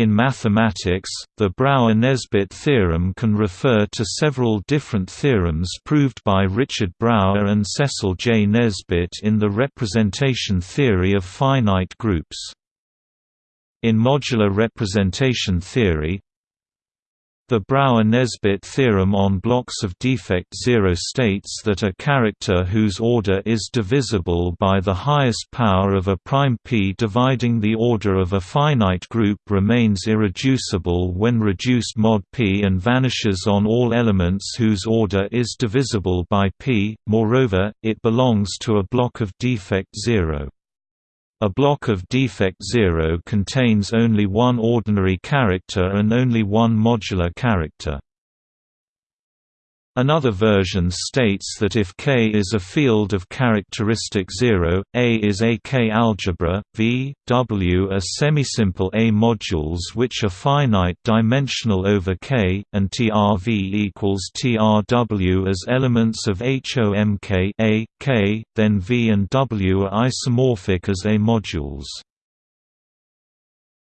In mathematics, the Brauer-Nesbitt theorem can refer to several different theorems proved by Richard Brauer and Cecil J. Nesbitt in the representation theory of finite groups. In modular representation theory, the Brauer-Nesbitt theorem on blocks of defect zero states that a character whose order is divisible by the highest power of a prime p dividing the order of a finite group remains irreducible when reduced mod p and vanishes on all elements whose order is divisible by p, moreover, it belongs to a block of defect zero. A block of defect zero contains only one ordinary character and only one modular character. Another version states that if K is a field of characteristic 0, A is a K algebra, V, W are semisimple A modules which are finite dimensional over K, and TRV equals TRW as elements of HOMK A, K, then V and W are isomorphic as A modules.